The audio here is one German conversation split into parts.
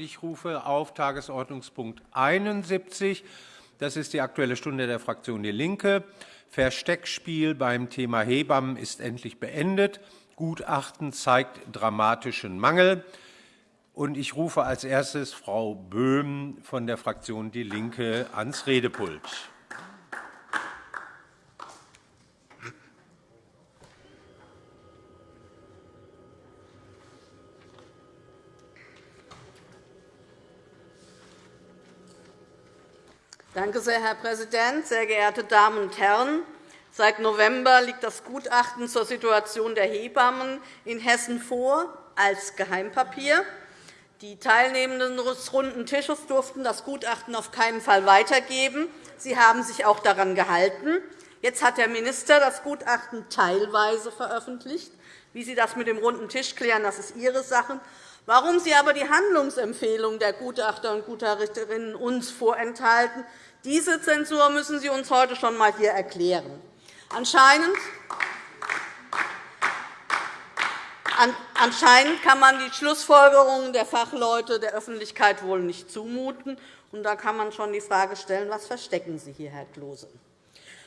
Ich rufe auf Tagesordnungspunkt 71. Das ist die Aktuelle Stunde der Fraktion DIE LINKE. Versteckspiel beim Thema Hebammen ist endlich beendet. Gutachten zeigt dramatischen Mangel. Ich rufe als erstes Frau Böhm von der Fraktion DIE LINKE ans Redepult. Danke sehr, Herr Präsident, sehr geehrte Damen und Herren! Seit November liegt das Gutachten zur Situation der Hebammen in Hessen vor als Geheimpapier. Die Teilnehmenden des Runden Tisches durften das Gutachten auf keinen Fall weitergeben. Sie haben sich auch daran gehalten. Jetzt hat der Minister das Gutachten teilweise veröffentlicht. Wie Sie das mit dem Runden Tisch klären, das ist Ihre Sache. Warum Sie aber die Handlungsempfehlung der Gutachter und Gutachterinnen uns vorenthalten, diese Zensur müssen Sie uns heute schon einmal hier erklären. Anscheinend Anscheinend kann man die Schlussfolgerungen der Fachleute der Öffentlichkeit wohl nicht zumuten. da kann man schon die Frage stellen, was verstecken Sie hier, Herr Klose?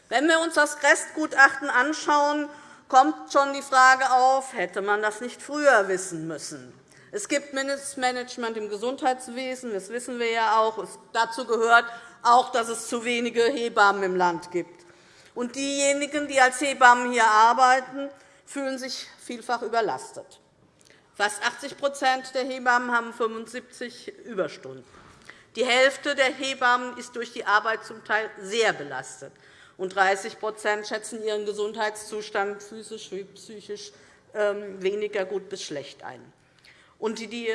Wenn wir uns das Restgutachten anschauen, kommt schon die Frage auf, hätte man das nicht früher wissen müssen? Es gibt Missmanagement im Gesundheitswesen, das wissen wir ja auch. Dazu gehört auch, dass es zu wenige Hebammen im Land gibt. Und diejenigen, die als Hebammen hier arbeiten, fühlen sich vielfach überlastet. Fast 80% der Hebammen haben 75 Überstunden. Die Hälfte der Hebammen ist durch die Arbeit zum Teil sehr belastet, und 30% schätzen ihren Gesundheitszustand physisch wie psychisch ähm, weniger gut bis schlecht ein. Und die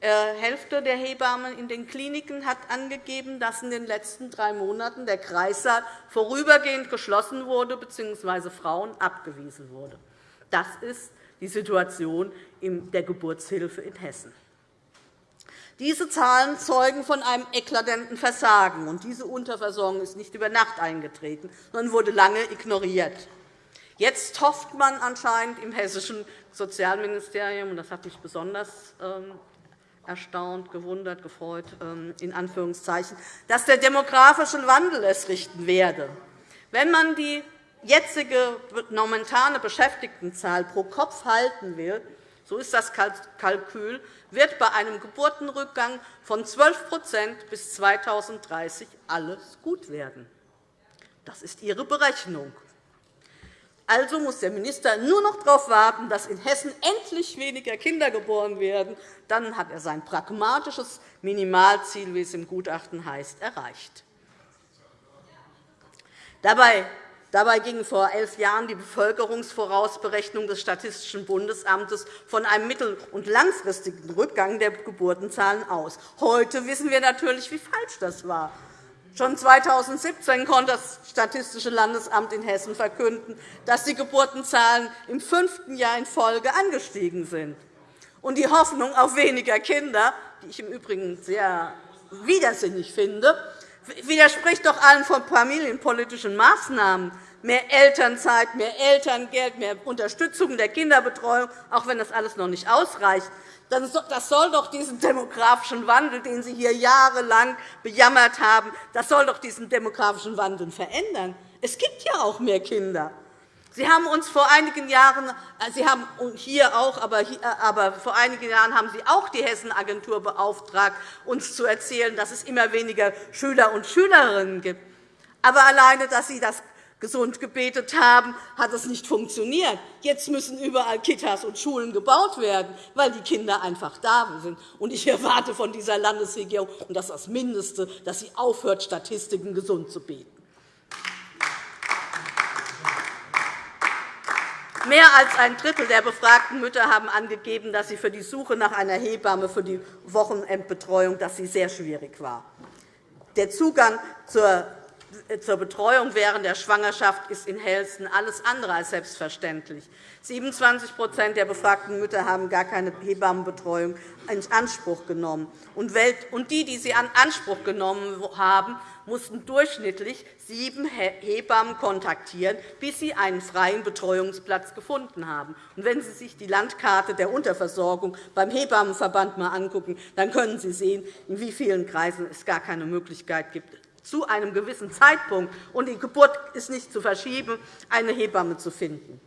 Hälfte der Hebammen in den Kliniken hat angegeben, dass in den letzten drei Monaten der Kreissaal vorübergehend geschlossen wurde bzw. Frauen abgewiesen wurde. Das ist die Situation der Geburtshilfe in Hessen. Diese Zahlen zeugen von einem eklatanten Versagen. und Diese Unterversorgung ist nicht über Nacht eingetreten, sondern wurde lange ignoriert. Jetzt hofft man anscheinend im hessischen Sozialministerium, und das hat mich besonders ähm, erstaunt, gewundert, gefreut, ähm, in Anführungszeichen, dass der demografische Wandel es richten werde. Wenn man die jetzige momentane Beschäftigtenzahl pro Kopf halten will, so ist das Kalkül, wird bei einem Geburtenrückgang von 12% bis 2030 alles gut werden. Das ist Ihre Berechnung. Also muss der Minister nur noch darauf warten, dass in Hessen endlich weniger Kinder geboren werden. Dann hat er sein pragmatisches Minimalziel, wie es im Gutachten heißt, erreicht. Dabei Dabei ging vor elf Jahren die Bevölkerungsvorausberechnung des Statistischen Bundesamtes von einem mittel- und langfristigen Rückgang der Geburtenzahlen aus. Heute wissen wir natürlich, wie falsch das war. Schon 2017 konnte das Statistische Landesamt in Hessen verkünden, dass die Geburtenzahlen im fünften Jahr in Folge angestiegen sind. Und die Hoffnung auf weniger Kinder, die ich im Übrigen sehr widersinnig finde, widerspricht doch allen von familienpolitischen Maßnahmen, mehr Elternzeit, mehr Elterngeld, mehr Unterstützung der Kinderbetreuung, auch wenn das alles noch nicht ausreicht. Das soll doch diesen demografischen Wandel, den Sie hier jahrelang bejammert haben, das soll doch diesen demografischen Wandel verändern. Es gibt ja auch mehr Kinder. Sie haben uns vor einigen Jahren, äh, Sie haben hier auch, aber, hier, äh, aber vor einigen Jahren haben Sie auch die Hessenagentur beauftragt, uns zu erzählen, dass es immer weniger Schüler und Schülerinnen gibt. Aber alleine, dass Sie das gesund gebetet haben, hat es nicht funktioniert. Jetzt müssen überall Kitas und Schulen gebaut werden, weil die Kinder einfach da sind. Ich erwarte von dieser Landesregierung, und das ist das Mindeste, dass sie aufhört, Statistiken gesund zu beten. Mehr als ein Drittel der befragten Mütter haben angegeben, dass sie für die Suche nach einer Hebamme für die Wochenendbetreuung dass sie sehr schwierig war. Der Zugang zur zur Betreuung während der Schwangerschaft ist in Helsten alles andere als selbstverständlich. 27% der befragten Mütter haben gar keine Hebammenbetreuung in Anspruch genommen. Und die, die sie in Anspruch genommen haben, mussten durchschnittlich sieben Hebammen kontaktieren, bis sie einen freien Betreuungsplatz gefunden haben. Und wenn Sie sich die Landkarte der Unterversorgung beim Hebammenverband einmal angucken, dann können Sie sehen, in wie vielen Kreisen es gar keine Möglichkeit gibt, zu einem gewissen Zeitpunkt, und die Geburt ist nicht zu verschieben, eine Hebamme zu finden.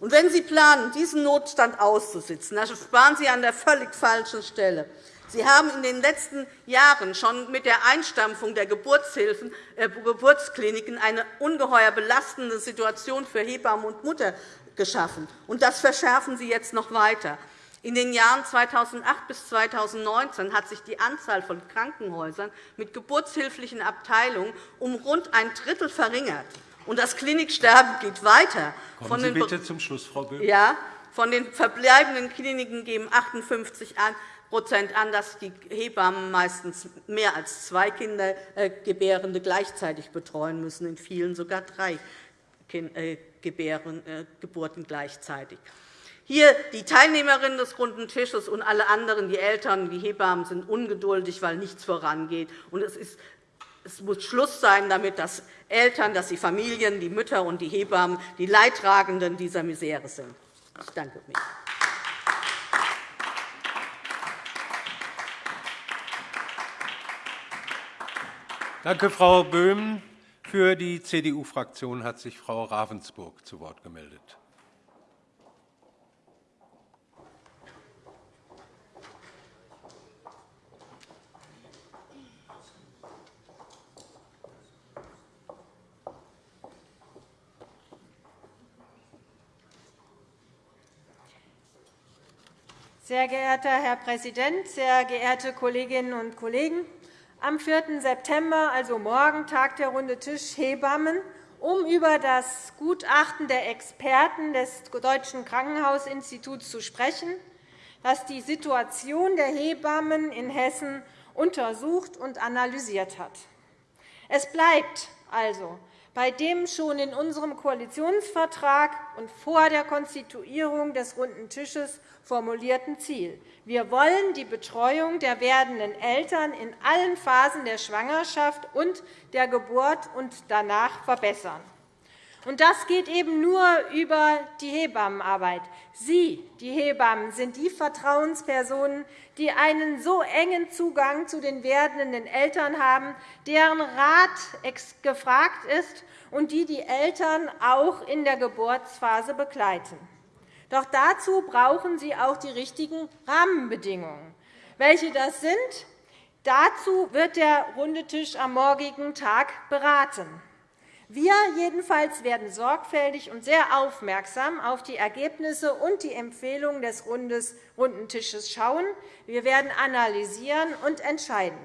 Und wenn Sie planen, diesen Notstand auszusitzen, dann sparen Sie an der völlig falschen Stelle. Sie haben in den letzten Jahren schon mit der Einstampfung der Geburtshilfen, äh, Geburtskliniken eine ungeheuer belastende Situation für Hebammen und Mutter geschaffen. Und das verschärfen Sie jetzt noch weiter. In den Jahren 2008 bis 2019 hat sich die Anzahl von Krankenhäusern mit geburtshilflichen Abteilungen um rund ein Drittel verringert. Und das Kliniksterben geht weiter. Kommen Sie bitte zum Schluss, Frau Böhm. Ja, von den verbleibenden Kliniken geben 58 an, an, dass die Hebammen meistens mehr als zwei Kindergebärende gleichzeitig betreuen müssen, in vielen sogar drei äh, Geburten gleichzeitig. Hier die Teilnehmerinnen des Runden Tisches und alle anderen, die Eltern, die Hebammen, sind ungeduldig, weil nichts vorangeht. es, ist, es muss Schluss sein damit, dass Eltern, dass die Familien, die Mütter und die Hebammen die Leidtragenden dieser Misere sind. Ich danke mich. Danke, Frau Böhm. Für die CDU-Fraktion hat sich Frau Ravensburg zu Wort gemeldet. Sehr geehrter Herr Präsident, sehr geehrte Kolleginnen und Kollegen! Am 4. September, also morgen, tagt der Runde Tisch Hebammen, um über das Gutachten der Experten des Deutschen Krankenhausinstituts zu sprechen, das die Situation der Hebammen in Hessen untersucht und analysiert hat. Es bleibt also bei dem schon in unserem Koalitionsvertrag und vor der Konstituierung des Runden Tisches formulierten Ziel. Wir wollen die Betreuung der werdenden Eltern in allen Phasen der Schwangerschaft und der Geburt und danach verbessern. Und das geht eben nur über die Hebammenarbeit. Sie, die Hebammen, sind die Vertrauenspersonen, die einen so engen Zugang zu den werdenden Eltern haben, deren Rat gefragt ist und die die Eltern auch in der Geburtsphase begleiten. Doch dazu brauchen sie auch die richtigen Rahmenbedingungen. Welche das sind, dazu wird der Runde Tisch am morgigen Tag beraten. Wir jedenfalls werden sorgfältig und sehr aufmerksam auf die Ergebnisse und die Empfehlungen des Runden Tisches schauen. Wir werden analysieren und entscheiden.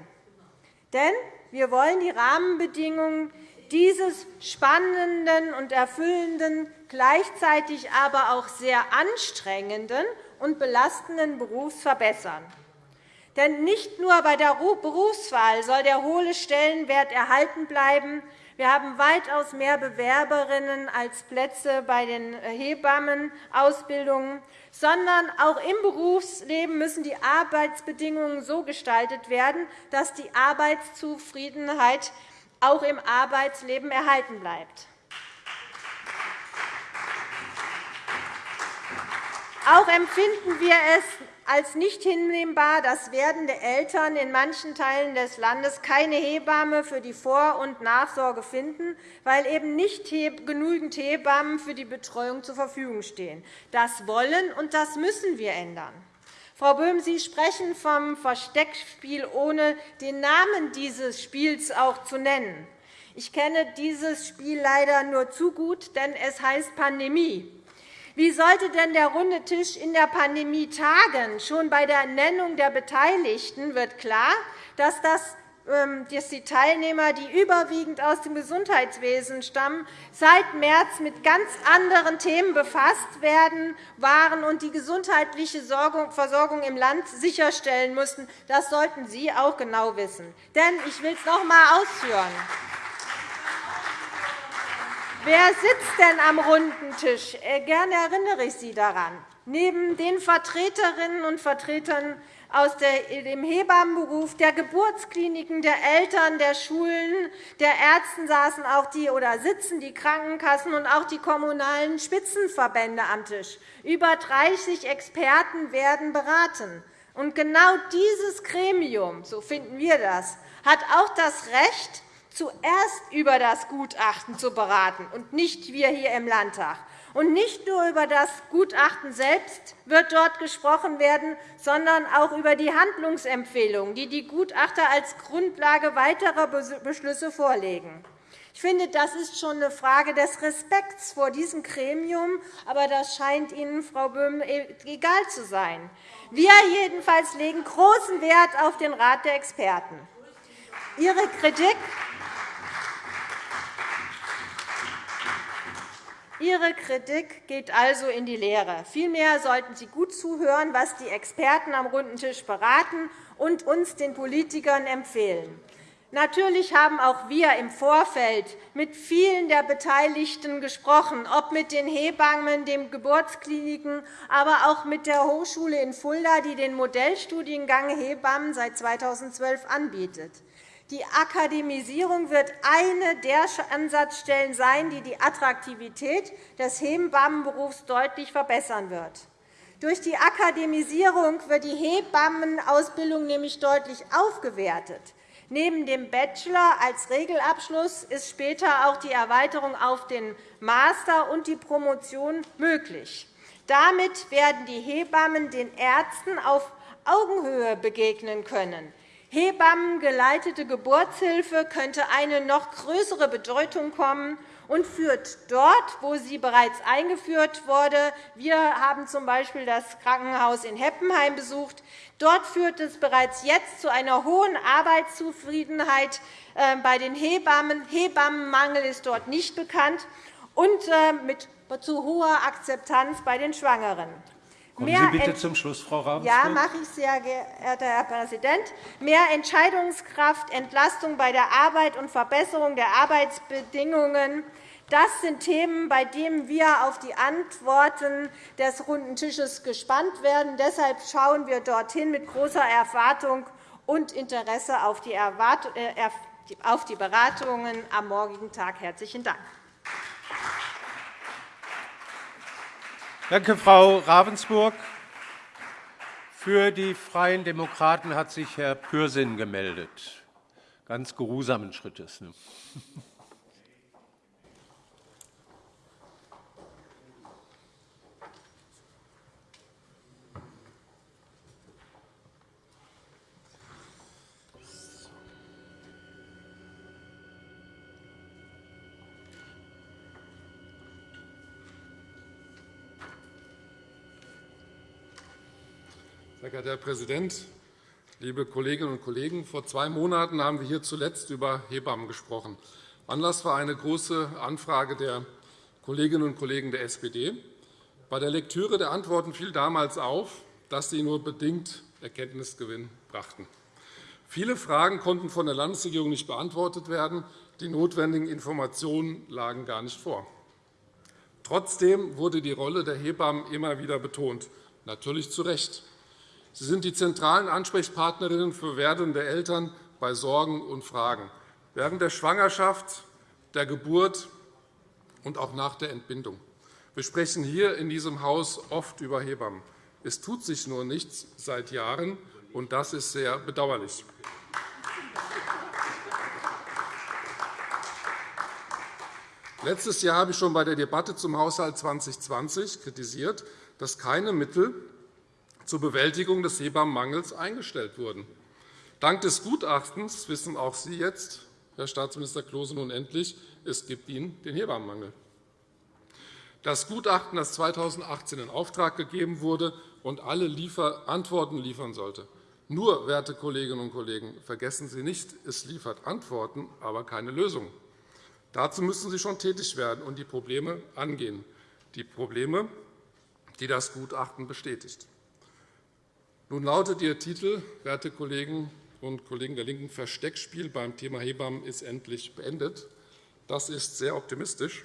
Denn wir wollen die Rahmenbedingungen dieses spannenden und erfüllenden, gleichzeitig aber auch sehr anstrengenden und belastenden Berufs verbessern. Denn nicht nur bei der Berufswahl soll der hohe Stellenwert erhalten bleiben, wir haben weitaus mehr Bewerberinnen als Plätze bei den Hebammenausbildungen, sondern auch im Berufsleben müssen die Arbeitsbedingungen so gestaltet werden, dass die Arbeitszufriedenheit auch im Arbeitsleben erhalten bleibt. Auch empfinden wir es als nicht hinnehmbar, dass werdende Eltern in manchen Teilen des Landes keine Hebamme für die Vor- und Nachsorge finden, weil eben nicht genügend Hebammen für die Betreuung zur Verfügung stehen. Das wollen und das müssen wir ändern. Frau Böhm, Sie sprechen vom Versteckspiel, ohne den Namen dieses Spiels auch zu nennen. Ich kenne dieses Spiel leider nur zu gut, denn es heißt Pandemie. Wie sollte denn der runde Tisch in der Pandemie tagen? Schon bei der Nennung der Beteiligten wird klar, dass das ähm, dass die Teilnehmer, die überwiegend aus dem Gesundheitswesen stammen, seit März mit ganz anderen Themen befasst werden, waren und die gesundheitliche Versorgung im Land sicherstellen mussten. Das sollten Sie auch genau wissen. Denn ich will es noch einmal ausführen. Wer sitzt denn am runden Tisch? Äh, gerne erinnere ich Sie daran. Neben den Vertreterinnen und Vertretern aus dem Hebammenberuf, der Geburtskliniken, der Eltern, der Schulen, der Ärzten saßen auch die oder sitzen die Krankenkassen und auch die kommunalen Spitzenverbände am Tisch. Über 30 Experten werden beraten. Und genau dieses Gremium, so finden wir das, hat auch das Recht, zuerst über das Gutachten zu beraten und nicht wir hier im Landtag. Und nicht nur über das Gutachten selbst wird dort gesprochen werden, sondern auch über die Handlungsempfehlungen, die die Gutachter als Grundlage weiterer Beschlüsse vorlegen. Ich finde, das ist schon eine Frage des Respekts vor diesem Gremium, aber das scheint Ihnen, Frau Böhm, egal zu sein. Wir jedenfalls legen großen Wert auf den Rat der Experten. Ihre Kritik Ihre Kritik geht also in die Lehre. Vielmehr sollten Sie gut zuhören, was die Experten am runden Tisch beraten und uns, den Politikern, empfehlen. Natürlich haben auch wir im Vorfeld mit vielen der Beteiligten gesprochen, ob mit den Hebammen, den Geburtskliniken, aber auch mit der Hochschule in Fulda, die den Modellstudiengang Hebammen seit 2012 anbietet. Die Akademisierung wird eine der Ansatzstellen sein, die die Attraktivität des Hebammenberufs deutlich verbessern wird. Durch die Akademisierung wird die Hebammenausbildung nämlich deutlich aufgewertet. Neben dem Bachelor als Regelabschluss ist später auch die Erweiterung auf den Master und die Promotion möglich. Damit werden die Hebammen den Ärzten auf Augenhöhe begegnen können. Hebammengeleitete Geburtshilfe könnte eine noch größere Bedeutung kommen und führt dort, wo sie bereits eingeführt wurde. Wir haben z.B. das Krankenhaus in Heppenheim besucht. Dort führt es bereits jetzt zu einer hohen Arbeitszufriedenheit äh, bei den Hebammen. Hebammenmangel ist dort nicht bekannt und äh, zu hoher Akzeptanz bei den Schwangeren. Kommen Sie bitte zum Schluss, Frau Ravensburg. Ja, mache ich, sehr geehrter Herr Präsident. Mehr Entscheidungskraft, Entlastung bei der Arbeit und Verbesserung der Arbeitsbedingungen das sind Themen, bei denen wir auf die Antworten des runden Tisches gespannt werden. Deshalb schauen wir dorthin mit großer Erwartung und Interesse auf die, äh, Beratungen am morgigen Tag. – Herzlichen Dank. Danke, Frau Ravensburg. Für die Freien Demokraten hat sich Herr Pürsün gemeldet. Ganz geruhsamen Schrittes. Ne? Herr Präsident, liebe Kolleginnen und Kollegen! Vor zwei Monaten haben wir hier zuletzt über Hebammen gesprochen. Anlass war eine Große Anfrage der Kolleginnen und Kollegen der SPD. Bei der Lektüre der Antworten fiel damals auf, dass sie nur bedingt Erkenntnisgewinn brachten. Viele Fragen konnten von der Landesregierung nicht beantwortet werden. Die notwendigen Informationen lagen gar nicht vor. Trotzdem wurde die Rolle der Hebammen immer wieder betont, natürlich zu Recht. Sie sind die zentralen Ansprechpartnerinnen für werdende Eltern bei Sorgen und Fragen, während der Schwangerschaft, der Geburt und auch nach der Entbindung. Wir sprechen hier in diesem Haus oft über Hebammen. Es tut sich nur nichts seit Jahren, und das ist sehr bedauerlich. Letztes Jahr habe ich schon bei der Debatte zum Haushalt 2020 kritisiert, dass keine Mittel zur Bewältigung des Hebammenmangels eingestellt wurden. Dank des Gutachtens wissen auch Sie jetzt, Herr Staatsminister Klose, nun endlich, es gibt Ihnen den Hebammenmangel. Das Gutachten, das 2018 in Auftrag gegeben wurde und alle Antworten liefern sollte. Nur, werte Kolleginnen und Kollegen, vergessen Sie nicht, es liefert Antworten, aber keine Lösungen. Dazu müssen Sie schon tätig werden und die Probleme angehen, die Probleme, die das Gutachten bestätigt. Nun lautet Ihr Titel, werte Kolleginnen und Kollegen der LINKEN, Versteckspiel beim Thema Hebammen ist endlich beendet. Das ist sehr optimistisch.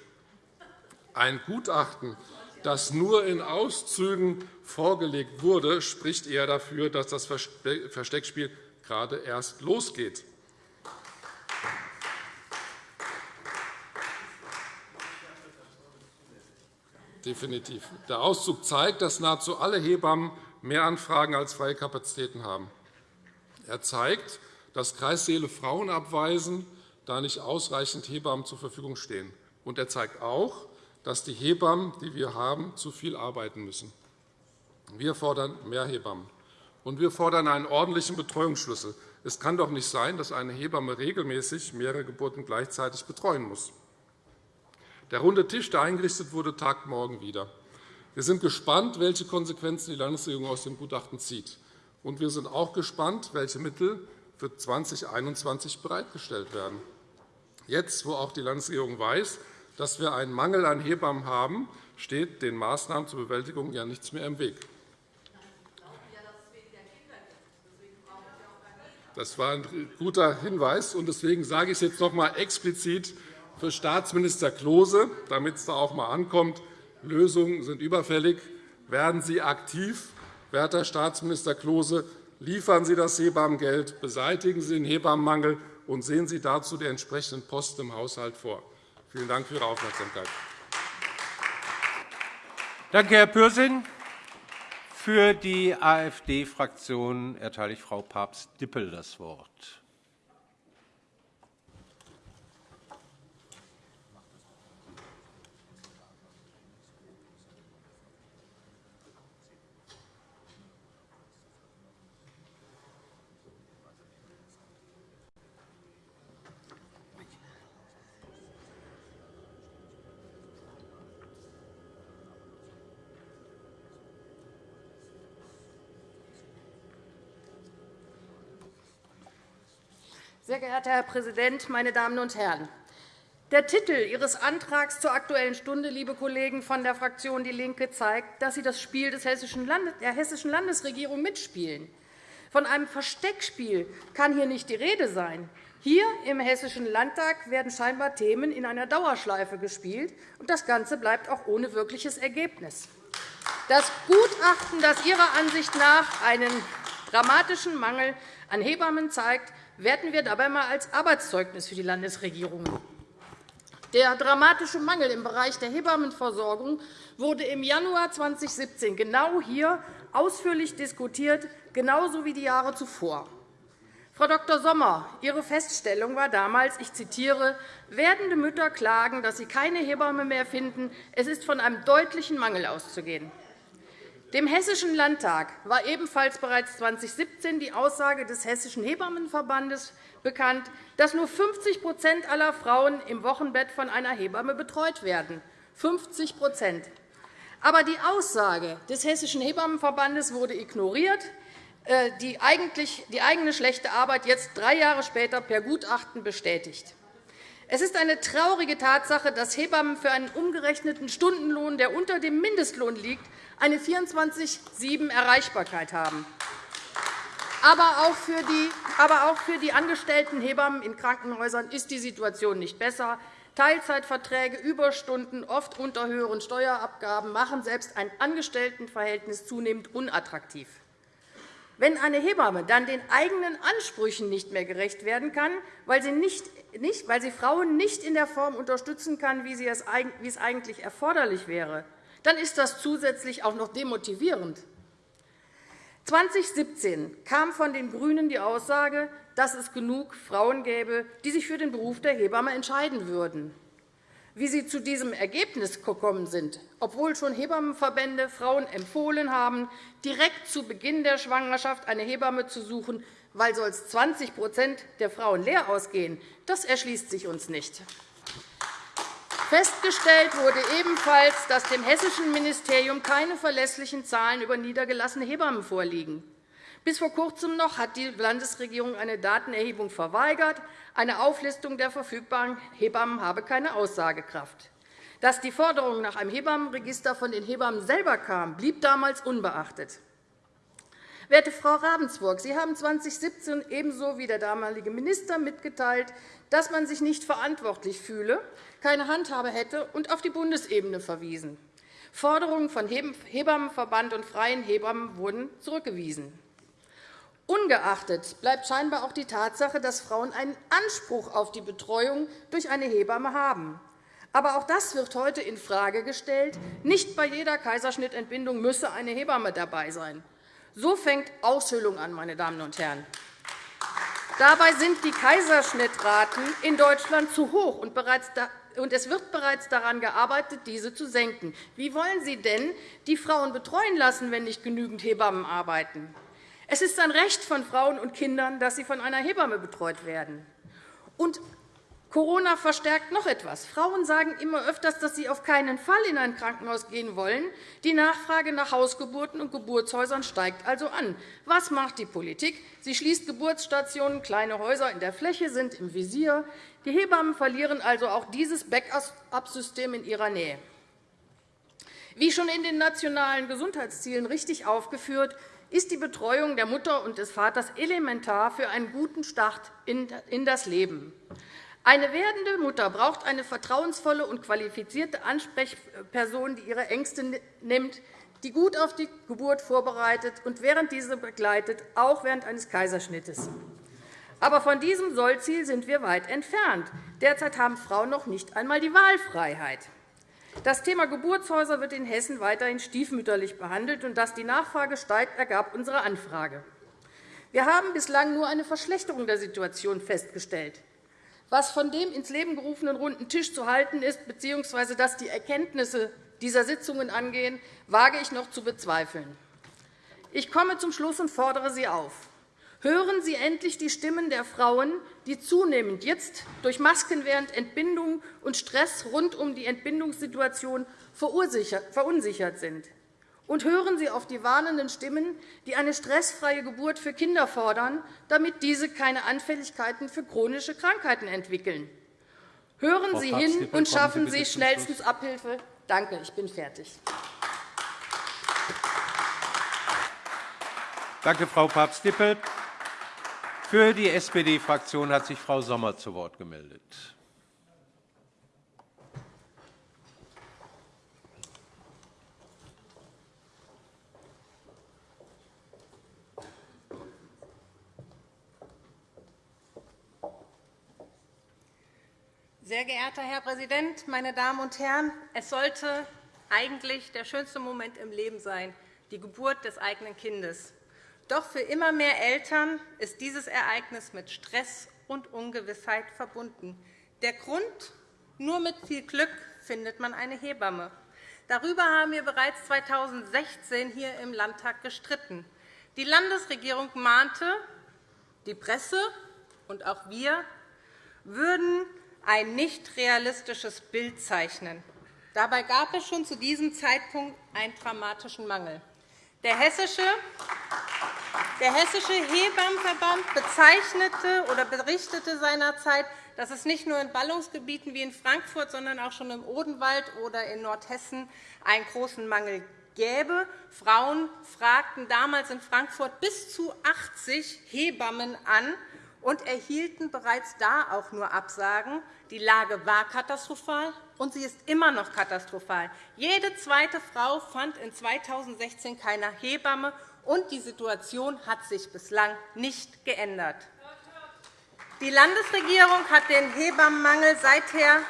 Ein Gutachten, das nur in Auszügen vorgelegt wurde, spricht eher dafür, dass das Versteckspiel gerade erst losgeht. Definitiv. Der Auszug zeigt, dass nahezu alle Hebammen mehr Anfragen als freie Kapazitäten haben. Er zeigt, dass Kreissäle Frauen abweisen, da nicht ausreichend Hebammen zur Verfügung stehen. Und er zeigt auch, dass die Hebammen, die wir haben, zu viel arbeiten müssen. Wir fordern mehr Hebammen. Und wir fordern einen ordentlichen Betreuungsschlüssel. Es kann doch nicht sein, dass eine Hebamme regelmäßig mehrere Geburten gleichzeitig betreuen muss. Der runde Tisch, der eingerichtet wurde, tagt morgen wieder. Wir sind gespannt, welche Konsequenzen die Landesregierung aus dem Gutachten zieht. Und wir sind auch gespannt, welche Mittel für 2021 bereitgestellt werden. Jetzt, wo auch die Landesregierung weiß, dass wir einen Mangel an Hebammen haben, steht den Maßnahmen zur Bewältigung ja nichts mehr im Weg. Das war ein guter Hinweis. Deswegen sage ich es jetzt noch einmal explizit für Staatsminister Klose, damit es da auch einmal ankommt. Lösungen sind überfällig. Werden Sie aktiv, werter Staatsminister Klose. Liefern Sie das Hebammengeld, beseitigen Sie den Hebammenmangel und sehen Sie dazu die entsprechenden Posten im Haushalt vor. Vielen Dank für Ihre Aufmerksamkeit. Danke, Herr Pürsün. Für die AfD-Fraktion erteile ich Frau Papst-Dippel das Wort. Sehr geehrter Herr Präsident, meine Damen und Herren! Der Titel Ihres Antrags zur Aktuellen Stunde, liebe Kollegen von der Fraktion DIE LINKE, zeigt, dass Sie das Spiel der Hessischen Landesregierung mitspielen. Von einem Versteckspiel kann hier nicht die Rede sein. Hier im Hessischen Landtag werden scheinbar Themen in einer Dauerschleife gespielt, und das Ganze bleibt auch ohne wirkliches Ergebnis. Das Gutachten, das Ihrer Ansicht nach einen dramatischen Mangel an Hebammen zeigt, werten wir dabei einmal als Arbeitszeugnis für die Landesregierung. Der dramatische Mangel im Bereich der Hebammenversorgung wurde im Januar 2017 genau hier ausführlich diskutiert, genauso wie die Jahre zuvor. Frau Dr. Sommer, Ihre Feststellung war damals, ich zitiere, werdende Mütter klagen, dass sie keine Hebamme mehr finden. Es ist von einem deutlichen Mangel auszugehen. Dem Hessischen Landtag war ebenfalls bereits 2017 die Aussage des Hessischen Hebammenverbandes bekannt, dass nur 50% aller Frauen im Wochenbett von einer Hebamme betreut werden. 50 Aber die Aussage des Hessischen Hebammenverbandes wurde ignoriert, äh, die eigene schlechte Arbeit jetzt drei Jahre später per Gutachten bestätigt. Es ist eine traurige Tatsache, dass Hebammen für einen umgerechneten Stundenlohn, der unter dem Mindestlohn liegt, eine 24-7-Erreichbarkeit haben. Aber auch, für die, angestellten Hebammen in Krankenhäusern ist die Situation nicht besser. Teilzeitverträge, Überstunden, oft unter höheren Steuerabgaben machen selbst ein Angestelltenverhältnis zunehmend unattraktiv. Wenn eine Hebamme dann den eigenen Ansprüchen nicht mehr gerecht werden kann, weil sie, nicht, weil sie Frauen nicht in der Form unterstützen kann, wie es eigentlich erforderlich wäre, dann ist das zusätzlich auch noch demotivierend. 2017 kam von den GRÜNEN die Aussage, dass es genug Frauen gäbe, die sich für den Beruf der Hebamme entscheiden würden. Wie Sie zu diesem Ergebnis gekommen sind, obwohl schon Hebammenverbände Frauen empfohlen haben, direkt zu Beginn der Schwangerschaft eine Hebamme zu suchen, weil sonst 20% der Frauen leer ausgehen, das erschließt sich uns nicht. Festgestellt wurde ebenfalls, dass dem hessischen Ministerium keine verlässlichen Zahlen über niedergelassene Hebammen vorliegen. Bis vor Kurzem noch hat die Landesregierung eine Datenerhebung verweigert. Eine Auflistung der verfügbaren Hebammen habe keine Aussagekraft. Dass die Forderung nach einem Hebammenregister von den Hebammen selber kam, blieb damals unbeachtet. Werte Frau Ravensburg, Sie haben 2017 ebenso wie der damalige Minister mitgeteilt, dass man sich nicht verantwortlich fühle, keine Handhabe hätte und auf die Bundesebene verwiesen. Forderungen von Hebammenverband und Freien Hebammen wurden zurückgewiesen. Ungeachtet bleibt scheinbar auch die Tatsache, dass Frauen einen Anspruch auf die Betreuung durch eine Hebamme haben. Aber auch das wird heute infrage gestellt. Nicht bei jeder Kaiserschnittentbindung müsse eine Hebamme dabei sein. So fängt Aushöhlung an, meine Damen und Herren. Dabei sind die Kaiserschnittraten in Deutschland zu hoch, und es wird bereits daran gearbeitet, diese zu senken. Wie wollen Sie denn die Frauen betreuen lassen, wenn nicht genügend Hebammen arbeiten? Es ist ein Recht von Frauen und Kindern, dass sie von einer Hebamme betreut werden. Und Corona verstärkt noch etwas. Frauen sagen immer öfters, dass sie auf keinen Fall in ein Krankenhaus gehen wollen. Die Nachfrage nach Hausgeburten und Geburtshäusern steigt also an. Was macht die Politik? Sie schließt Geburtsstationen, kleine Häuser in der Fläche sind im Visier. Die Hebammen verlieren also auch dieses Backup-System in ihrer Nähe. Wie schon in den nationalen Gesundheitszielen richtig aufgeführt, ist die Betreuung der Mutter und des Vaters elementar für einen guten Start in das Leben. Eine werdende Mutter braucht eine vertrauensvolle und qualifizierte Ansprechperson, die ihre Ängste nimmt, die gut auf die Geburt vorbereitet und während diese begleitet, auch während eines Kaiserschnittes. Aber von diesem Sollziel sind wir weit entfernt. Derzeit haben Frauen noch nicht einmal die Wahlfreiheit. Das Thema Geburtshäuser wird in Hessen weiterhin stiefmütterlich behandelt. und Dass die Nachfrage steigt, ergab unsere Anfrage. Wir haben bislang nur eine Verschlechterung der Situation festgestellt. Was von dem ins Leben gerufenen runden Tisch zu halten ist, bzw. dass die Erkenntnisse dieser Sitzungen angehen, wage ich noch zu bezweifeln. Ich komme zum Schluss und fordere Sie auf. Hören Sie endlich die Stimmen der Frauen, die zunehmend jetzt durch Masken während Entbindung und Stress rund um die Entbindungssituation verunsichert sind. Und hören Sie auf die warnenden Stimmen, die eine stressfreie Geburt für Kinder fordern, damit diese keine Anfälligkeiten für chronische Krankheiten entwickeln. Hören Sie hin und schaffen Sie schnellstens Abhilfe. Danke, ich bin fertig. Danke, Frau Papst-Dippel. Für die SPD-Fraktion hat sich Frau Sommer zu Wort gemeldet. Sehr geehrter Herr Präsident, meine Damen und Herren! Es sollte eigentlich der schönste Moment im Leben sein, die Geburt des eigenen Kindes. Doch für immer mehr Eltern ist dieses Ereignis mit Stress und Ungewissheit verbunden. Der Grund? Nur mit viel Glück findet man eine Hebamme. Darüber haben wir bereits 2016 hier im Landtag gestritten. Die Landesregierung mahnte, die Presse und auch wir würden ein nicht realistisches Bild zeichnen. Dabei gab es schon zu diesem Zeitpunkt einen dramatischen Mangel. Der hessische, der hessische Hebammenverband bezeichnete oder berichtete seinerzeit, dass es nicht nur in Ballungsgebieten wie in Frankfurt, sondern auch schon im Odenwald oder in Nordhessen einen großen Mangel gäbe. Frauen fragten damals in Frankfurt bis zu 80 Hebammen an und erhielten bereits da auch nur Absagen. Die Lage war katastrophal, und sie ist immer noch katastrophal. Jede zweite Frau fand in 2016 keine Hebamme, und die Situation hat sich bislang nicht geändert. Die Landesregierung hat den Hebammenmangel seither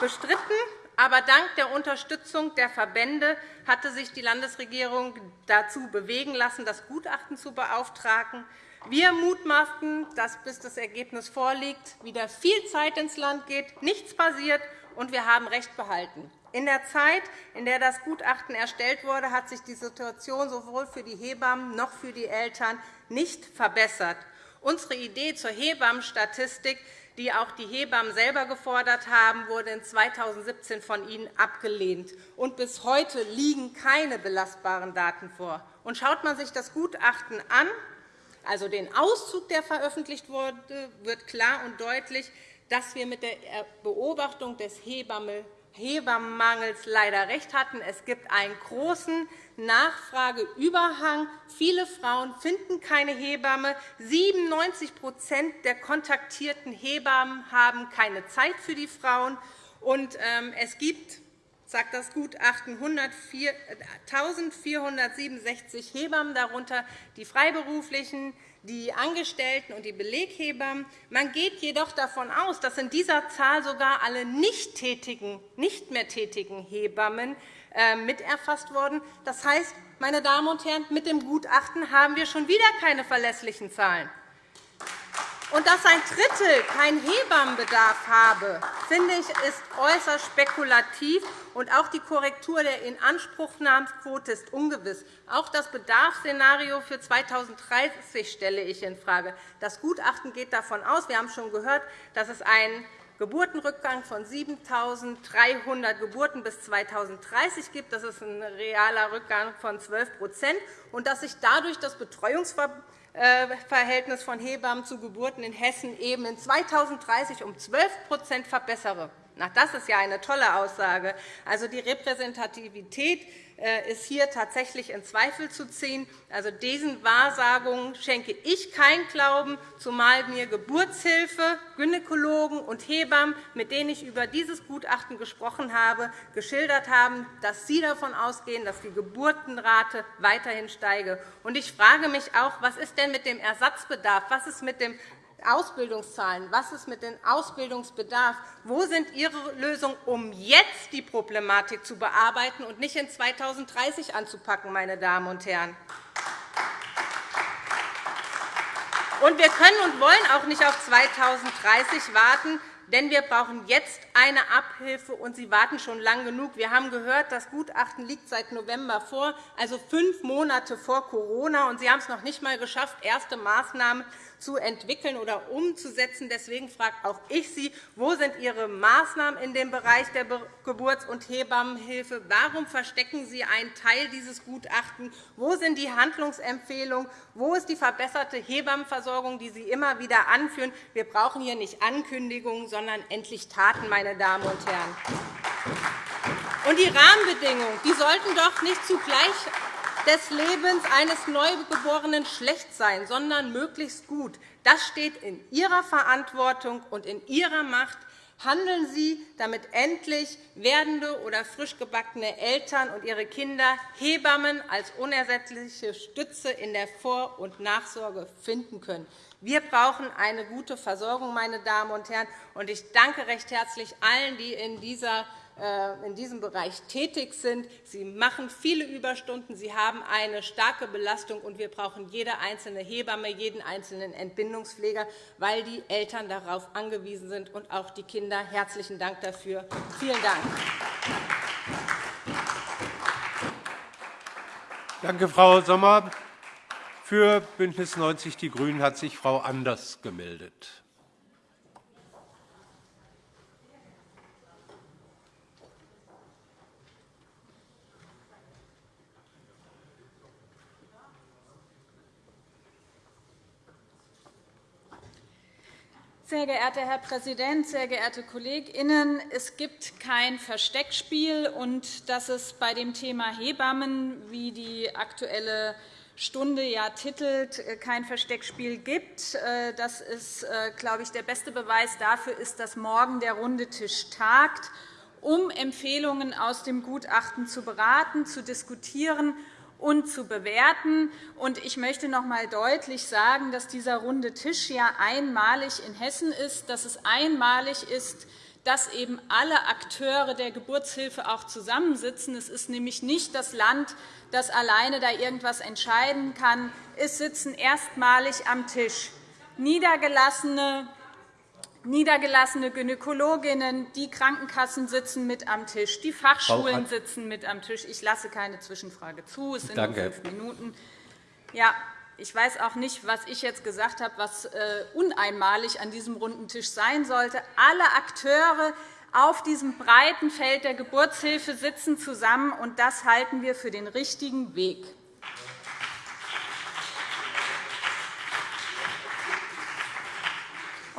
bestritten. Aber dank der Unterstützung der Verbände hatte sich die Landesregierung dazu bewegen lassen, das Gutachten zu beauftragen. Wir mutmaßen, dass bis das Ergebnis vorliegt, wieder viel Zeit ins Land geht, nichts passiert, und wir haben Recht behalten. In der Zeit, in der das Gutachten erstellt wurde, hat sich die Situation sowohl für die Hebammen noch für die Eltern nicht verbessert. Unsere Idee zur Hebammenstatistik, die auch die Hebammen selber gefordert haben, wurde in 2017 von Ihnen abgelehnt. Und bis heute liegen keine belastbaren Daten vor. Und schaut man sich das Gutachten an, also den Auszug, der veröffentlicht wurde, wird klar und deutlich, dass wir mit der Beobachtung des Hebammenmangels leider recht hatten. Es gibt einen großen Nachfrageüberhang. Viele Frauen finden keine Hebamme. 97% der kontaktierten Hebammen haben keine Zeit für die Frauen. Und ähm, es gibt sagt das Gutachten 1.467 Hebammen, darunter die Freiberuflichen, die Angestellten und die Beleghebammen. Man geht jedoch davon aus, dass in dieser Zahl sogar alle nicht, tätigen, nicht mehr tätigen Hebammen äh, mit erfasst wurden. Das heißt, meine Damen und Herren, mit dem Gutachten haben wir schon wieder keine verlässlichen Zahlen. Und dass ein Drittel keinen Hebammenbedarf habe, finde ich, ist äußerst spekulativ. Und auch die Korrektur der Inanspruchnahmsquote ist ungewiss. Auch das Bedarfsszenario für 2030 stelle ich infrage. Das Gutachten geht davon aus, wir haben schon gehört, dass es einen Geburtenrückgang von 7.300 Geburten bis 2030 gibt. Das ist ein realer Rückgang von 12% und dass sich dadurch das Betreuungsverbot Verhältnis von Hebammen zu Geburten in Hessen eben in 2030 um 12% verbessere. Das ist ja eine tolle Aussage. Also die Repräsentativität äh, ist hier tatsächlich in Zweifel zu ziehen. Also diesen Wahrsagungen schenke ich keinen Glauben, zumal mir Geburtshilfe, Gynäkologen und Hebammen, mit denen ich über dieses Gutachten gesprochen habe, geschildert haben, dass sie davon ausgehen, dass die Geburtenrate weiterhin steige. Ich frage mich auch, was ist denn mit dem Ersatzbedarf? Was ist mit dem Ausbildungszahlen? Was ist mit dem Ausbildungsbedarf? Wo sind Ihre Lösungen, um jetzt die Problematik zu bearbeiten und nicht in 2030 anzupacken, meine Damen und Herren? Und wir können und wollen auch nicht auf 2030 warten. Denn wir brauchen jetzt eine Abhilfe, und Sie warten schon lang genug. Wir haben gehört, das Gutachten liegt seit November vor, also fünf Monate vor Corona. Und Sie haben es noch nicht einmal geschafft, erste Maßnahmen zu entwickeln oder umzusetzen. Deswegen frage auch ich Sie, wo sind Ihre Maßnahmen in dem Bereich der Geburts- und Hebammenhilfe? Warum verstecken Sie einen Teil dieses Gutachtens? Wo sind die Handlungsempfehlungen? Wo ist die verbesserte Hebammenversorgung, die Sie immer wieder anführen? Wir brauchen hier nicht Ankündigungen, sondern endlich Taten, meine Damen und Herren. Und die Rahmenbedingungen die sollten doch nicht zugleich des Lebens eines Neugeborenen schlecht sein, sondern möglichst gut. Das steht in Ihrer Verantwortung und in Ihrer Macht. Handeln Sie, damit endlich werdende oder frisch gebackene Eltern und ihre Kinder Hebammen als unersetzliche Stütze in der Vor- und Nachsorge finden können. Wir brauchen eine gute Versorgung, meine Damen und Herren. Ich danke recht herzlich allen, die in dieser in diesem Bereich tätig sind. Sie machen viele Überstunden, sie haben eine starke Belastung, und wir brauchen jede einzelne Hebamme, jeden einzelnen Entbindungspfleger, weil die Eltern darauf angewiesen sind und auch die Kinder. Herzlichen Dank dafür. Vielen Dank. Danke, Frau Sommer. Für BÜNDNIS 90 die GRÜNEN hat sich Frau Anders gemeldet. Sehr geehrter Herr Präsident, sehr geehrte KollegInnen! Es gibt kein Versteckspiel. und Dass es bei dem Thema Hebammen, wie die Aktuelle Stunde ja titelt, kein Versteckspiel gibt, äh, das ist, äh, glaube ich, der beste Beweis dafür ist, dass morgen der runde Tisch tagt, um Empfehlungen aus dem Gutachten zu beraten, zu diskutieren und zu bewerten. Ich möchte noch einmal deutlich sagen, dass dieser runde Tisch ja einmalig in Hessen ist, dass es einmalig ist, dass eben alle Akteure der Geburtshilfe auch zusammensitzen. Es ist nämlich nicht das Land, das alleine da irgendetwas entscheiden kann. Es sitzen erstmalig am Tisch niedergelassene niedergelassene Gynäkologinnen, die Krankenkassen sitzen mit am Tisch, die Fachschulen sitzen mit am Tisch. Ich lasse keine Zwischenfrage zu. Es sind Danke. nur fünf Minuten. Ja, ich weiß auch nicht, was ich jetzt gesagt habe, was äh, uneinmalig an diesem runden Tisch sein sollte. Alle Akteure auf diesem breiten Feld der Geburtshilfe sitzen zusammen, und das halten wir für den richtigen Weg.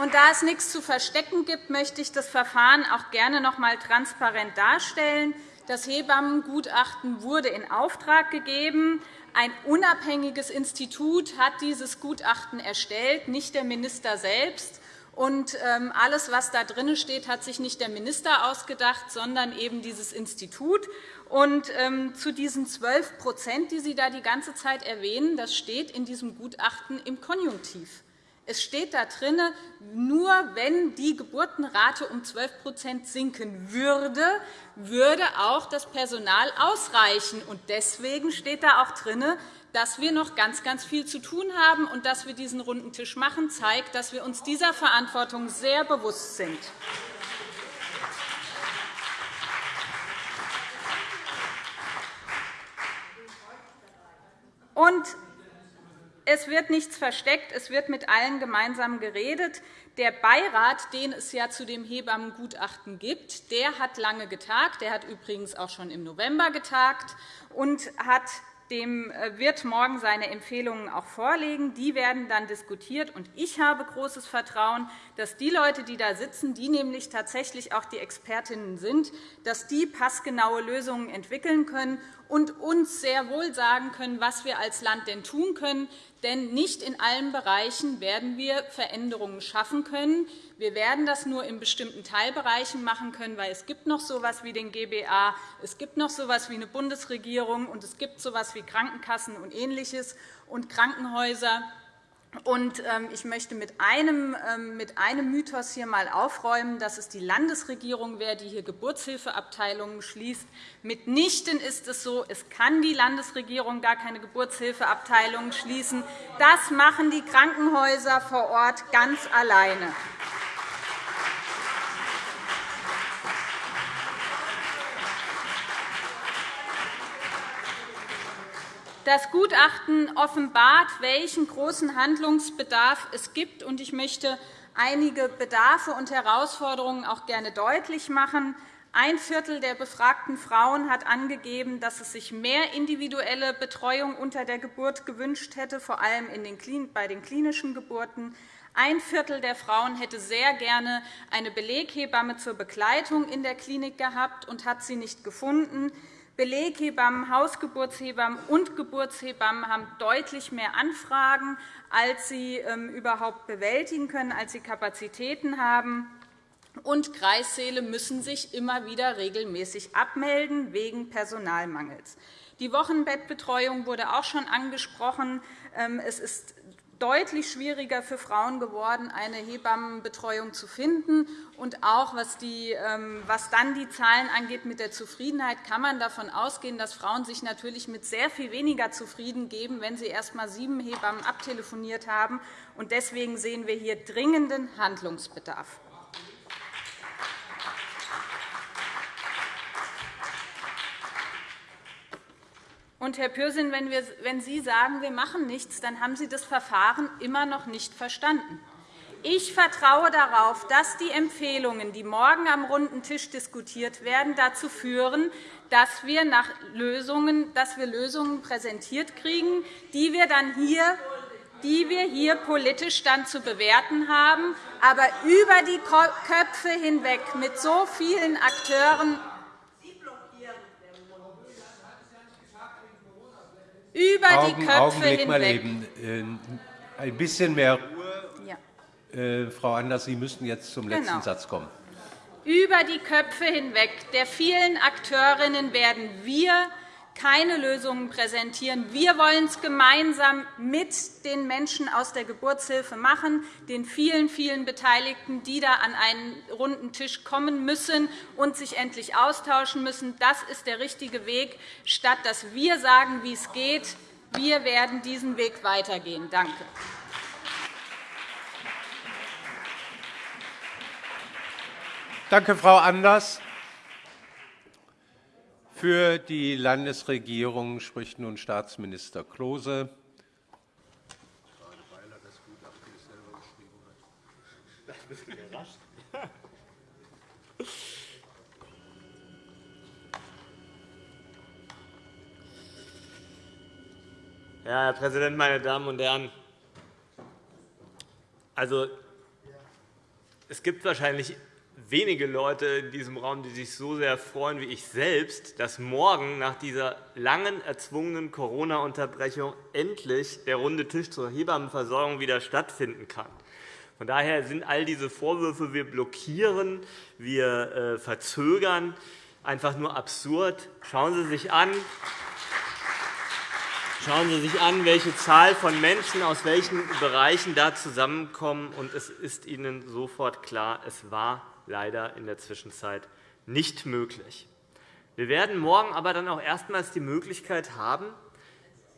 Und da es nichts zu verstecken gibt, möchte ich das Verfahren auch gerne noch einmal transparent darstellen. Das Hebammengutachten wurde in Auftrag gegeben. Ein unabhängiges Institut hat dieses Gutachten erstellt, nicht der Minister selbst. Und ähm, alles, was da drin steht, hat sich nicht der Minister ausgedacht, sondern eben dieses Institut. Und ähm, zu diesen 12% die Sie da die ganze Zeit erwähnen, das steht in diesem Gutachten im Konjunktiv. Es steht da drin, nur wenn die Geburtenrate um 12% sinken würde, würde auch das Personal ausreichen. Deswegen steht da auch drin, dass wir noch ganz, ganz viel zu tun haben und dass wir diesen runden Tisch machen, zeigt, dass wir uns dieser Verantwortung sehr bewusst sind. Und es wird nichts versteckt, es wird mit allen gemeinsam geredet. Der Beirat, den es ja zu dem Hebammengutachten gibt, der hat lange getagt. Der hat übrigens auch schon im November getagt und hat dem äh, wird morgen seine Empfehlungen auch vorlegen. Die werden dann diskutiert. Ich habe großes Vertrauen, dass die Leute, die da sitzen, die nämlich tatsächlich auch die Expertinnen sind, dass die passgenaue Lösungen entwickeln können und uns sehr wohl sagen können, was wir als Land denn tun können. Denn nicht in allen Bereichen werden wir Veränderungen schaffen können. Wir werden das nur in bestimmten Teilbereichen machen können, weil es gibt noch so etwas wie den GBA, es gibt noch so etwas wie eine Bundesregierung, und es gibt so etwas wie Krankenkassen und Ähnliches und Krankenhäuser. Und ähm, ich möchte mit einem, ähm, mit einem Mythos hier einmal aufräumen, dass es die Landesregierung wäre, die hier Geburtshilfeabteilungen schließt. Mitnichten ist es so. Es kann die Landesregierung gar keine Geburtshilfeabteilungen schließen. Das machen die Krankenhäuser vor Ort ganz alleine. Das Gutachten offenbart, welchen großen Handlungsbedarf es gibt. Ich möchte einige Bedarfe und Herausforderungen auch gerne deutlich machen. Ein Viertel der befragten Frauen hat angegeben, dass es sich mehr individuelle Betreuung unter der Geburt gewünscht hätte, vor allem bei den klinischen Geburten. Ein Viertel der Frauen hätte sehr gerne eine Beleghebamme zur Begleitung in der Klinik gehabt und hat sie nicht gefunden. Beleghebammen, Hausgeburtshebammen und Geburtshebammen haben deutlich mehr Anfragen, als sie ähm, überhaupt bewältigen können, als sie Kapazitäten haben. Und Kreissäle müssen sich immer wieder regelmäßig abmelden wegen Personalmangels. Die Wochenbettbetreuung wurde auch schon angesprochen. Ähm, es ist deutlich schwieriger für Frauen geworden, eine Hebammenbetreuung zu finden. Und auch was, die, ähm, was dann die Zahlen angeht mit der Zufriedenheit, kann man davon ausgehen, dass Frauen sich natürlich mit sehr viel weniger zufrieden geben, wenn sie erst einmal sieben Hebammen abtelefoniert haben. Deswegen sehen wir hier dringenden Handlungsbedarf. Und, Herr Pürsün, wenn, wir, wenn Sie sagen, wir machen nichts, dann haben Sie das Verfahren immer noch nicht verstanden. Ich vertraue darauf, dass die Empfehlungen, die morgen am runden Tisch diskutiert werden, dazu führen, dass wir, nach Lösungen, dass wir Lösungen präsentiert kriegen, die wir dann hier die wir hier politisch dann zu bewerten haben, aber über die Köpfe hinweg mit so vielen Akteuren über Augen, die Köpfe Augenblick hinweg. Mal eben. Äh, ein bisschen mehr Ruhe. Ja. Äh, Frau Anders, Sie müssten jetzt zum letzten genau. Satz kommen. Über die Köpfe hinweg der vielen Akteurinnen werden wir keine Lösungen präsentieren. Wir wollen es gemeinsam mit den Menschen aus der Geburtshilfe machen, den vielen, vielen Beteiligten, die da an einen runden Tisch kommen müssen und sich endlich austauschen müssen. Das ist der richtige Weg, statt dass wir sagen, wie es geht. Wir werden diesen Weg weitergehen. Danke. Danke, Frau Anders. Für die Landesregierung spricht nun Staatsminister Klose. Herr Präsident, meine Damen und Herren! Also, es gibt wahrscheinlich wenige Leute in diesem Raum, die sich so sehr freuen wie ich selbst, dass morgen nach dieser langen erzwungenen Corona-Unterbrechung endlich der runde Tisch zur Hebammenversorgung wieder stattfinden kann. Von daher sind all diese Vorwürfe, wir blockieren, wir äh, verzögern, einfach nur absurd. Schauen Sie sich an, Schauen Sie sich an, welche Zahl von Menschen aus welchen Bereichen da zusammenkommen. Und es ist Ihnen sofort klar, es war leider in der Zwischenzeit nicht möglich. Wir werden morgen aber dann auch erstmals die Möglichkeit haben,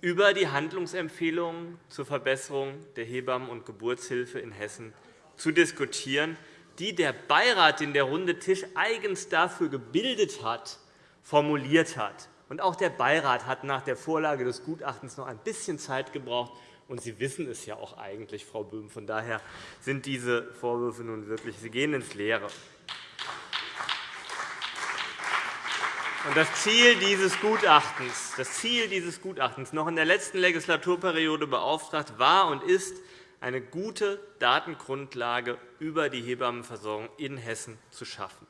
über die Handlungsempfehlungen zur Verbesserung der Hebammen- und Geburtshilfe in Hessen zu diskutieren, die der Beirat, den der Runde Tisch eigens dafür gebildet hat, formuliert hat. Und auch der Beirat hat nach der Vorlage des Gutachtens noch ein bisschen Zeit gebraucht. Und Sie wissen es ja auch eigentlich, Frau Böhm. Von daher sind diese Vorwürfe nun wirklich, sie gehen ins Leere. Das Ziel dieses Gutachtens, das Ziel dieses Gutachtens noch in der letzten Legislaturperiode beauftragt war und ist, eine gute Datengrundlage über die Hebammenversorgung in Hessen zu schaffen.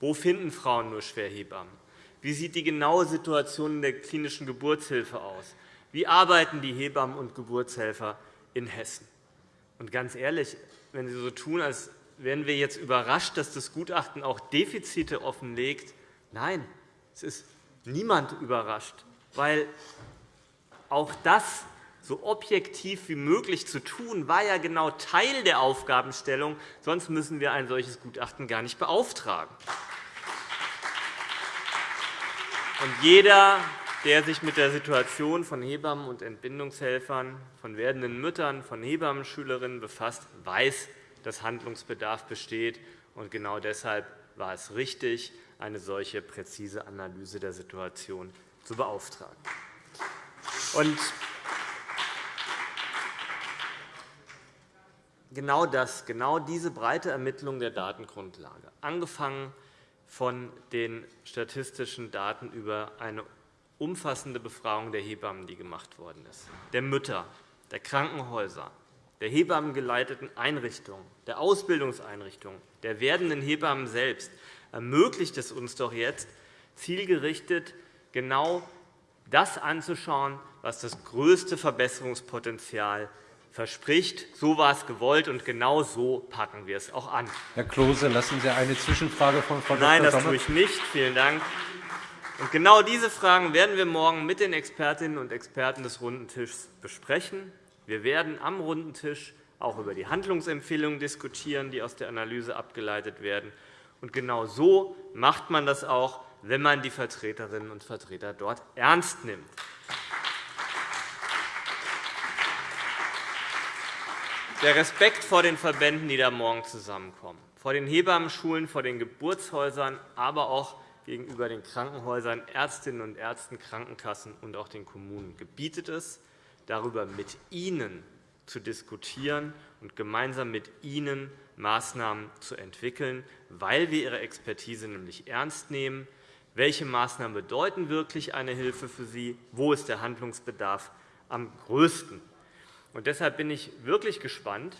Wo finden Frauen nur schwer Hebammen? Wie sieht die genaue Situation in der klinischen Geburtshilfe aus? Wie arbeiten die Hebammen und Geburtshelfer in Hessen? Und ganz ehrlich, wenn Sie so tun, als wären wir jetzt überrascht, dass das Gutachten auch Defizite offenlegt, nein, es ist niemand überrascht, weil auch das so objektiv wie möglich zu tun, war ja genau Teil der Aufgabenstellung. Sonst müssen wir ein solches Gutachten gar nicht beauftragen. Und jeder, der sich mit der Situation von Hebammen und Entbindungshelfern, von werdenden Müttern, von Hebammenschülerinnen befasst, weiß, dass Handlungsbedarf besteht. Und genau deshalb war es richtig, eine solche präzise Analyse der Situation zu beauftragen. Und genau das, genau diese breite Ermittlung der Datengrundlage, angefangen von den statistischen Daten über eine umfassende Befragung der Hebammen, die gemacht worden ist, der Mütter, der Krankenhäuser, der hebammengeleiteten Einrichtungen, der Ausbildungseinrichtungen, der werdenden Hebammen selbst, ermöglicht es uns doch jetzt, zielgerichtet genau das anzuschauen, was das größte Verbesserungspotenzial verspricht. So war es gewollt, und genau so packen wir es auch an. Herr Klose, lassen Sie eine Zwischenfrage von Frau Dr. Nein, das tue ich nicht. Vielen Dank. Und genau diese Fragen werden wir morgen mit den Expertinnen und Experten des Runden Tischs besprechen. Wir werden am Runden Tisch auch über die Handlungsempfehlungen diskutieren, die aus der Analyse abgeleitet werden. Und genau so macht man das auch, wenn man die Vertreterinnen und Vertreter dort ernst nimmt. Der Respekt vor den Verbänden, die da morgen zusammenkommen, vor den Hebammenschulen, vor den Geburtshäusern, aber auch gegenüber den Krankenhäusern, Ärztinnen und Ärzten, Krankenkassen und auch den Kommunen gebietet es, darüber mit Ihnen zu diskutieren und gemeinsam mit Ihnen Maßnahmen zu entwickeln, weil wir Ihre Expertise nämlich ernst nehmen. Welche Maßnahmen bedeuten wirklich eine Hilfe für Sie? Wo ist der Handlungsbedarf am größten? Und deshalb bin ich wirklich gespannt,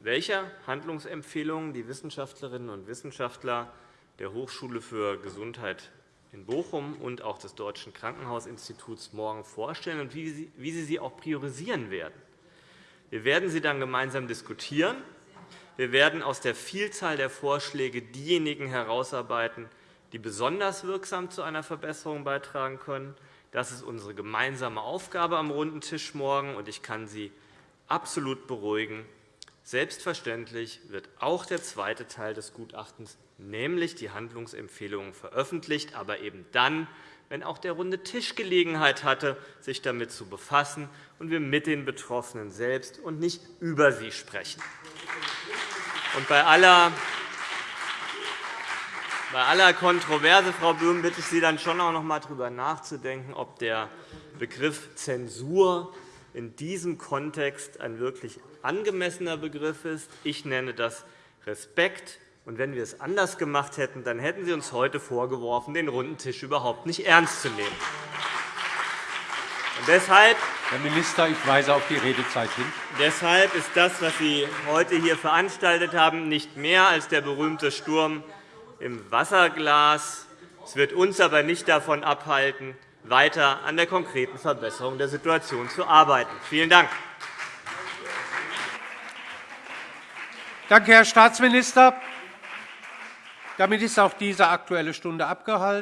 welche Handlungsempfehlungen die Wissenschaftlerinnen und Wissenschaftler der Hochschule für Gesundheit in Bochum und auch des Deutschen Krankenhausinstituts morgen vorstellen und wie Sie sie auch priorisieren werden. Wir werden sie dann gemeinsam diskutieren. Wir werden aus der Vielzahl der Vorschläge diejenigen herausarbeiten, die besonders wirksam zu einer Verbesserung beitragen können. Das ist unsere gemeinsame Aufgabe am runden Tisch morgen, und ich kann Sie absolut beruhigen. Selbstverständlich wird auch der zweite Teil des Gutachtens, nämlich die Handlungsempfehlungen, veröffentlicht, aber eben dann, wenn auch der runde Tisch Gelegenheit hatte, sich damit zu befassen und wir mit den Betroffenen selbst und nicht über sie sprechen. Und bei aller bei aller Kontroverse, Frau Böhm, bitte ich Sie dann schon auch noch einmal darüber nachzudenken, ob der Begriff Zensur in diesem Kontext ein wirklich angemessener Begriff ist. Ich nenne das Respekt. Und wenn wir es anders gemacht hätten, dann hätten Sie uns heute vorgeworfen, den runden Tisch überhaupt nicht ernst zu nehmen. deshalb, Herr Minister, ich weise auf die Redezeit hin. Deshalb ist das, was Sie heute hier veranstaltet haben, nicht mehr als der berühmte Sturm im Wasserglas. Es wird uns aber nicht davon abhalten, weiter an der konkreten Verbesserung der Situation zu arbeiten. Vielen Dank. Danke, Herr Staatsminister. Damit ist auch diese Aktuelle Stunde abgehalten.